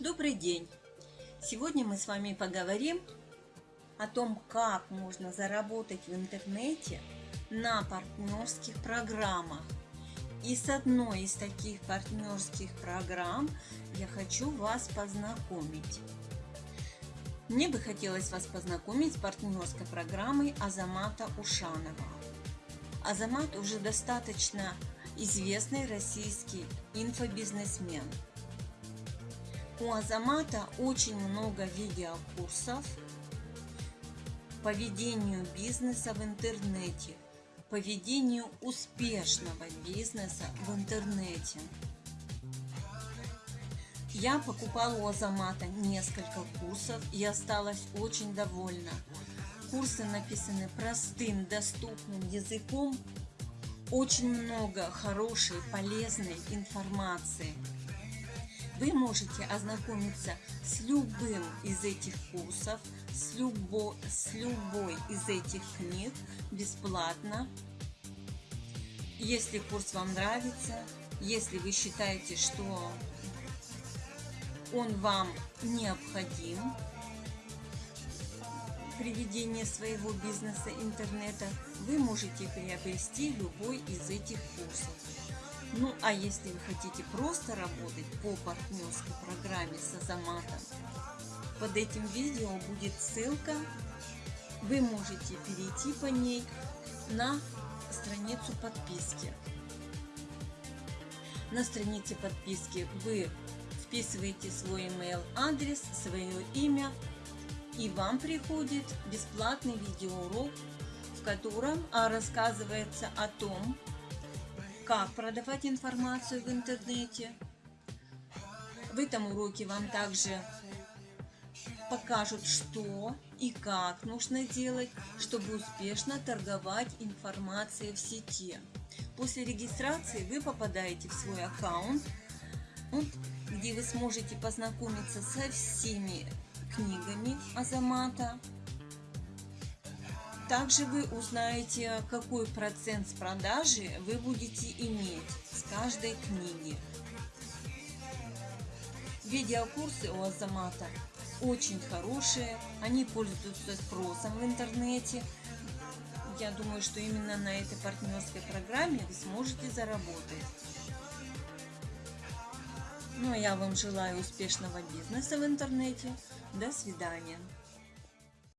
Добрый день! Сегодня мы с вами поговорим о том, как можно заработать в интернете на партнерских программах. И с одной из таких партнерских программ я хочу вас познакомить. Мне бы хотелось вас познакомить с партнерской программой Азамата Ушанова. Азамат уже достаточно известный российский инфобизнесмен – у Азамата очень много видеокурсов по ведению бизнеса в интернете, по ведению успешного бизнеса в интернете. Я покупала у Азамата несколько курсов и осталась очень довольна. Курсы написаны простым, доступным языком, очень много хорошей, полезной информации – вы можете ознакомиться с любым из этих курсов, с, любо, с любой из этих книг бесплатно. Если курс вам нравится, если вы считаете, что он вам необходим при ведении своего бизнеса интернета, вы можете приобрести любой из этих курсов. Ну, а если вы хотите просто работать по партнерской программе с Азаматом, под этим видео будет ссылка. Вы можете перейти по ней на страницу подписки. На странице подписки вы вписываете свой email адрес, свое имя, и вам приходит бесплатный видеоурок, в котором а, рассказывается о том, как продавать информацию в интернете. В этом уроке вам также покажут, что и как нужно делать, чтобы успешно торговать информацией в сети. После регистрации вы попадаете в свой аккаунт, где вы сможете познакомиться со всеми книгами Азамата, также вы узнаете, какой процент с продажи вы будете иметь с каждой книги. Видеокурсы у Азамата очень хорошие, они пользуются спросом в интернете. Я думаю, что именно на этой партнерской программе вы сможете заработать. Ну а я вам желаю успешного бизнеса в интернете. До свидания.